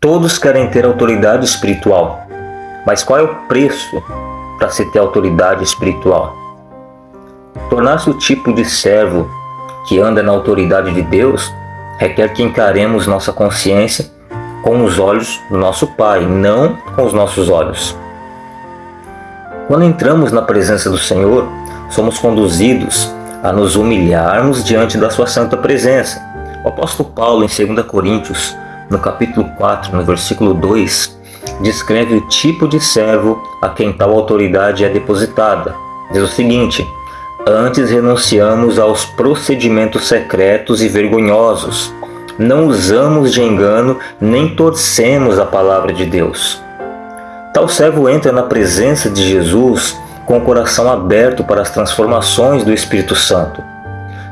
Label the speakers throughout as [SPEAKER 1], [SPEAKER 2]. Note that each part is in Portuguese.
[SPEAKER 1] Todos querem ter autoridade espiritual, mas qual é o preço para se ter autoridade espiritual? Tornar-se o tipo de servo que anda na autoridade de Deus requer que encaremos nossa consciência com os olhos do nosso Pai, não com os nossos olhos. Quando entramos na presença do Senhor, somos conduzidos a nos humilharmos diante da sua santa presença. O apóstolo Paulo, em 2 Coríntios, no capítulo 4, no versículo 2, descreve o tipo de servo a quem tal autoridade é depositada. Diz o seguinte: Antes renunciamos aos procedimentos secretos e vergonhosos. Não usamos de engano nem torcemos a palavra de Deus. Tal servo entra na presença de Jesus com o coração aberto para as transformações do Espírito Santo.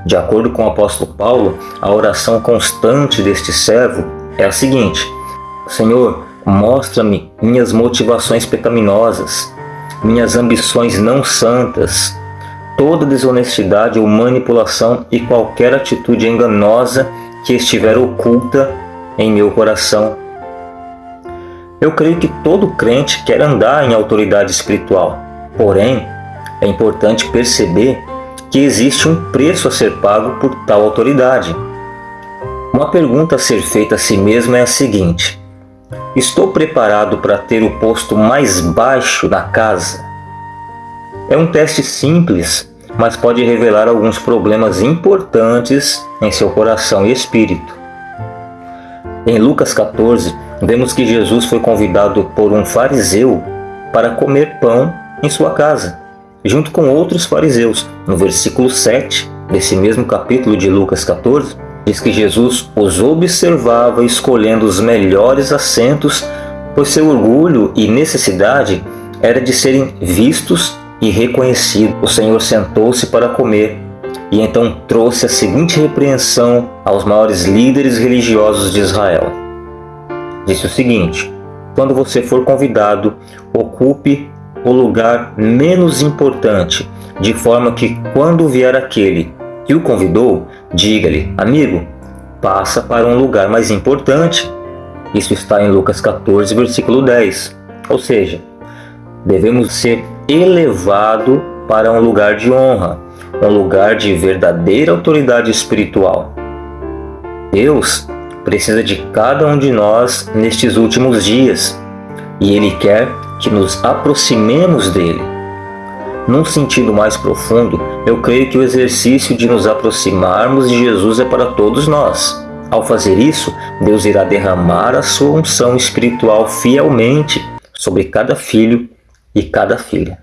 [SPEAKER 1] De acordo com o apóstolo Paulo, a oração constante deste servo é a seguinte: Senhor, mostra-me minhas motivações pecaminosas, minhas ambições não santas, toda desonestidade ou manipulação e qualquer atitude enganosa que estiver oculta em meu coração. Eu creio que todo crente quer andar em autoridade espiritual, porém, é importante perceber que existe um preço a ser pago por tal autoridade. Uma pergunta a ser feita a si mesmo é a seguinte: Estou preparado para ter o posto mais baixo da casa? É um teste simples, mas pode revelar alguns problemas importantes em seu coração e espírito. Em Lucas 14, vemos que Jesus foi convidado por um fariseu para comer pão em sua casa, junto com outros fariseus. No versículo 7 desse mesmo capítulo de Lucas 14, diz que Jesus os observava escolhendo os melhores assentos, pois seu orgulho e necessidade era de serem vistos e reconhecido, o Senhor sentou-se para comer e então trouxe a seguinte repreensão aos maiores líderes religiosos de Israel. Disse o seguinte: Quando você for convidado, ocupe o lugar menos importante, de forma que quando vier aquele que o convidou, diga-lhe: Amigo, passa para um lugar mais importante. Isso está em Lucas 14, versículo 10. Ou seja, devemos ser elevado para um lugar de honra, um lugar de verdadeira autoridade espiritual. Deus precisa de cada um de nós nestes últimos dias e Ele quer que nos aproximemos dele. Num sentido mais profundo, eu creio que o exercício de nos aproximarmos de Jesus é para todos nós. Ao fazer isso, Deus irá derramar a sua unção espiritual fielmente sobre cada filho e cada filha.